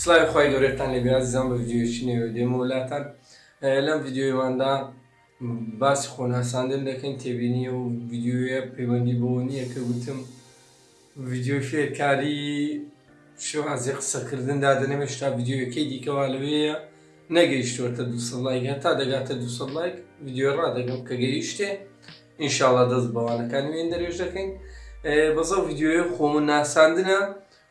سڵاوی خوای گەورەتان لێ بێ ئازیزان بە ڤیدیۆیەکی نوێ دێمەوە لاتان لەم ڤیدیۆیماندا باسی خۆناساندن دەکەین تێبینی و ڤیدیۆیە پەیوەندی بۆ نییە کە گوتم ڤیدیۆی فێرکاری شێوازی قسەکردن دادەنێمە شتا ڤیدیۆیەکەی دیکەوا لەوەیە نەگەیشتوەتە دو لایک هەتا دەگاتە دو لایک ڤیدیۆ ڕدەگەم کە گەیشتێ ئینشاالله دەست بەوانەکان وێن دەرێژ دەکەین بەزە ڤیددیوی خۆمن ناساندنە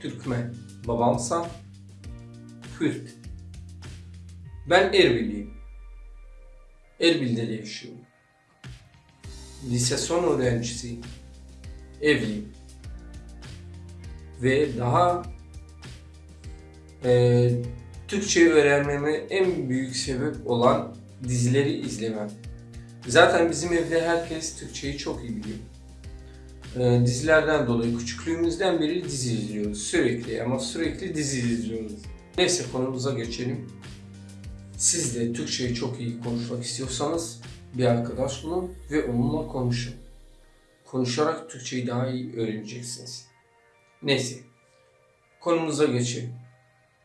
Türkmen, babamsa Kürt. Ben Erbiliyim. Erbil'de yaşıyorum. Lise son öğrencisiyim. Evliyim. Ve daha e, Türkçe öğrenmeme en büyük sebep olan dizileri izlemem. Zaten bizim evde herkes Türkçeyi çok iyi biliyor. E, dizilerden dolayı küçüklüğümüzden beri dizi izliyoruz sürekli ama sürekli dizi izliyoruz. Neyse konumuza geçelim. Siz de Türkçeyi çok iyi konuşmak istiyorsanız bir arkadaş bulun ve onunla konuşun. Konuşarak Türkçeyi daha iyi öğreneceksiniz. Neyse, konumuza geçelim.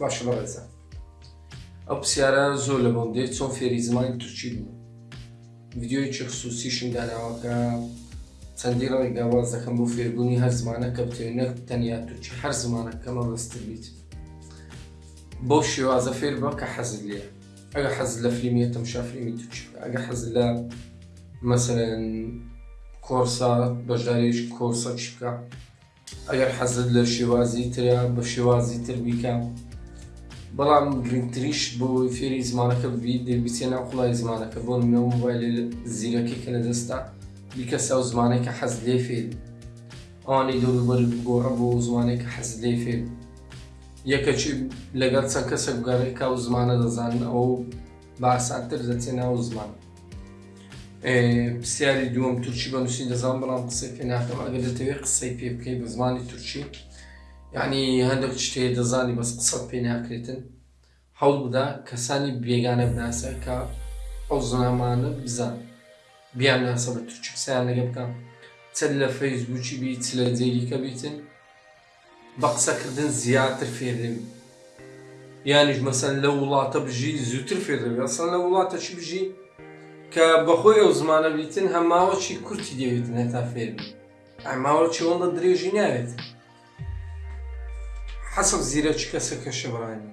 باشە بەڕێزە ئەو پرسیارە زۆر لە بۆم دێت چۆن فێری زمانی تورکی بوو ڤیددیۆیەکی خصوصیشم داناوەکە چەندی ڕەوی داواز دەکەم بۆ فێربوونی هەر زمانە کە بتێ نەک تەنیا تورکی هەر زمانە کەمە بەستر بیت بۆ شێوازە فێر بە کە حەزت لێ ئەگە حەز لە فیلمیە تەمشا فیلمی تورکی ئەگە حەز لە مەسەرەن کۆرسە بەشداریش کۆرسە شکە ئەگەر حەزت لە شێوازی ترە بە شێوازی تر بیکە بەڵام گرنگتریش بۆ ئەوەی فێری زمانەکە ببیت دەی بچێ ناو قوڵای زمانەکە بۆ نمونە و مۆبایل زیرەکی کە لە دەستە بیکە ساو زمانێک کە حەز لێ فێری ئەوانەی دەوروبەر گۆڕە بۆ زمانێک کە حەز لێ فێری یەکەچی لەگەڵ چەند کەسێک بگەڕێ کا و زمانە دەزانن ئەو بە ئاسانتر دەچێ ناو زمان پرسیاری دووەم تورکی بە نووسین دەزان بەڵام قسەی پێ ناکەم ئەگەر دەتەوێت قسەی پێ بکەی بە زمانی تورکی یعنی هەندێک شتێ دەزانی بەس قسەت پێ ناکرێتن حەڵ بدا کەسانی بێگانە بناسە کە ئەو زنامانە بزان بیان ناسە بە تورکی قسەیان لەگە بکەم چەند لە فەیسبووکی بی چ لە جێگیکە بیتن بە قسە کردن زیاتر فێر دەبی یانیش مەسەن لە وڵاتە بژی زووتر فێر دەبی ئەسڵەن لە وڵاتە چی بژی کە بەخۆی ئەو زمانە بیتن هەماوەچی کورتی دەوێتن هەتا فێر ئەماوە چۆڵە درێژی ناوێت حەسە زیرەچ کەسە کەشە بڕانی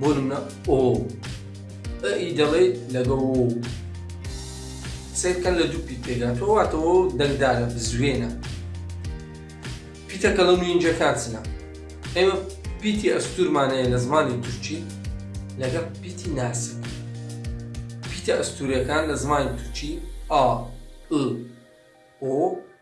بۆ نمونە ئۆ ئی دەڵێ لەگەڵ و سیرکەن لە دوو پیت پێداتەوە واتەوە دەنگدارە بزوێنە پیتەکە لە نوینجەکان چنە ئێمە پیتی ئەستورمانەیە لە زمانی تورکی لەگەڵ پیتی ناسک پیتە ئەستورەکان لە زمانی تورکی ئا ئ ئۆ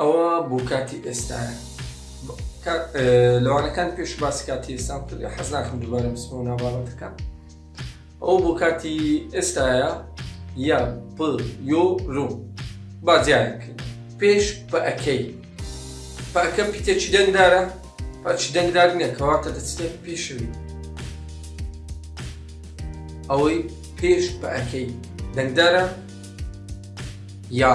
ئەوە بۆ کاتی ئێستایە لەوانەکان پێش باسی کاتی ئێستان کرد حەز ناکەم دووبارە بسمەوە ناباڵەتەکە ئەو بۆ کاتی ئێستایە یا پ یۆ رو بازیایەک پێش پەکەی پاکە پیتێکی دەنگدارە پاچی دەنگدار نییە کەواتە دەچێت پێشوی ئەوەی پێش پەکەی دەنگدارە یا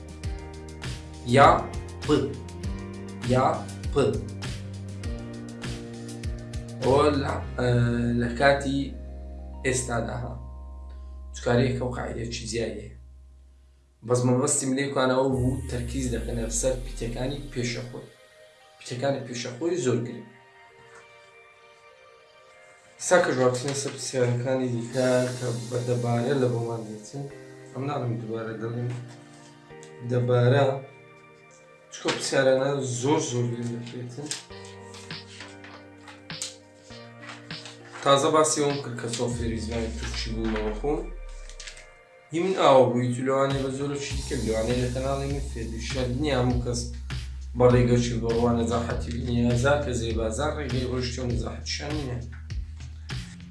یا پ یا پ ئەوە لە کاتی ئێستادا هە چکارێکە و قاعدێکی زیایە بەس مەبەستی ملێکانەوە بوو تەرکیز دەکەنە سەر پیتەکانی پێشەخۆی پیتەکانی پێشەخۆی زۆر گرنگ سەرکەش ڕاپرسینە سەر پرسیارەکانی دیکە کە بە دەبارە لە بۆمان دێتن ئەم ناڵم دوبارە دەڵێن دەبارە چکۆ پرسیارانە زۆر زۆر لێن دەکرێتن تازە باسی ئەوم کرد کە سۆفێری زمانی تورکی بوومەوە خۆم هی من ئاوا بووی تو لەوانەیە بە زۆرە چی دیکە لەوانەیە لە کەناڵی من فێبی شەر نییە هەموو کەس بە ڕێگە چی بە ڕوانە زاحەتی بینی هەزار کە زێ بازار ڕێگەی ڕۆشتە و زاحەتشان نییە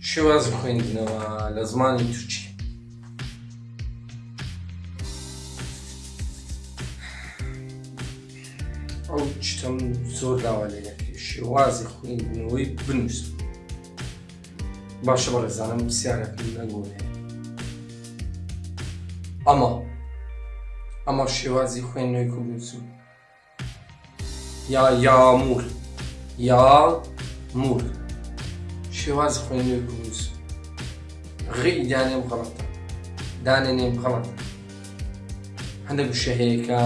شێواز خوێندنەوە لە زمانی تورکی ئەو چتەم زۆر داوا لێ دەکرێت شێوازی خوێندنەوەی بنووسن باشە بەڕێزانم پرسیارە پێنەگوێ ئەمە ئەمە شێوازی خوێندنەوەی کوردسوود یا یامور یا مور شێواز خوێندنەوەی کوردسوود غی دانێم غەڵەتە دانێنێم غەڵەتە هەندێک وشە هەیە کە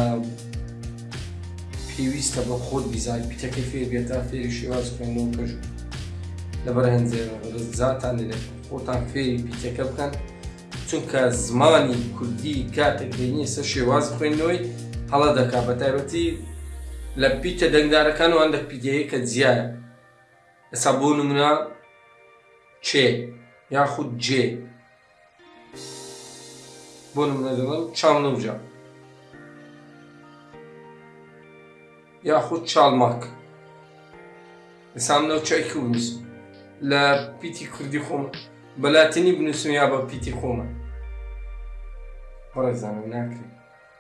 پێویستە بە خۆت بیزای پیتەکە فێر بێتا فێری شێواز خوێندن و پێش لە بەرهەنجێ ڕزاتان لێ خۆتان فێری پیتەکە بکەن چونکە زمانی کوردی کاتێک دێنی سەر شێواز خوێندنەوەی هەڵە دەکا بە تایبەتی لە پیتە دەنگدارەکان و هەندێک پیدەیە کە زیایە ئەسا بۆ نمرە چێ یاخود جێ بۆ نمونە دەڵێن چاونەوجا یاخود چاڵماک ئسام نەو چای کوبنووس لە پیتی کوردی خۆم بەلاتنی بنووسم یا بە پیتی خۆمە بەڕێزانم ناکرێت